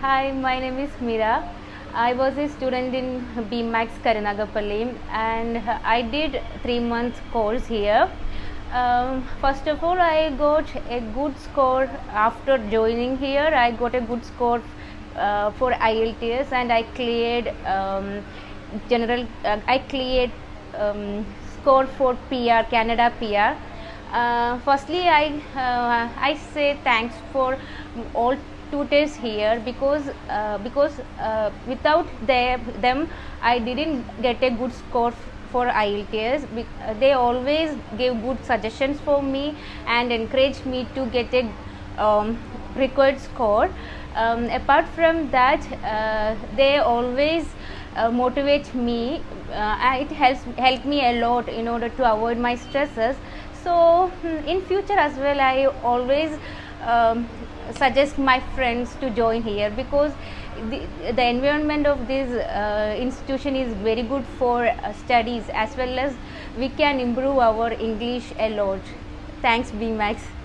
Hi, my name is Mira. I was a student in BMAX Karunagapalli and I did three months course here. Um, first of all, I got a good score after joining here. I got a good score uh, for IELTS and I cleared um, general. Uh, I cleared um, score for PR Canada PR. Uh, firstly, I uh, I say thanks for all tutors here because uh, because uh, without their, them I didn't get a good score for IELTS. Uh, They always gave good suggestions for me and encouraged me to get a um, required score. Um, apart from that, uh, they always uh, motivate me. Uh, it helps helped me a lot in order to avoid my stresses. So hmm, in future as well, I always um, suggest my friends to join here because the, the environment of this uh, institution is very good for uh, studies as well as we can improve our English a lot. Thanks, BMAX.